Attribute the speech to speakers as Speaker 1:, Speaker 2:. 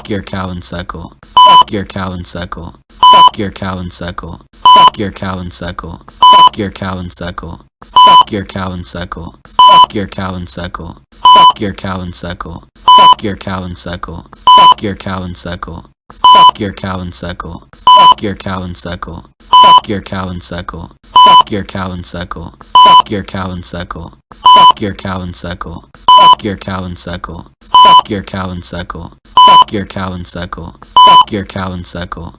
Speaker 1: Fuck your cow and. Fuck your cow and. Fuck your cow and. Fuck your cow and. Fuck your cow and. Fuck your cow and. Fuck your cow and. Fuck your cow and. Fuck your cow and. Fuck your cow and. Fuck your cow and. Fuck your cow and. Fuck your cow and. Fuck your cow and. Fuck your cow and. Fuck your cow and. Fuck your cow and. Fuck your cow and. Fuck your cow and suckle. Fuck your cow and suckle.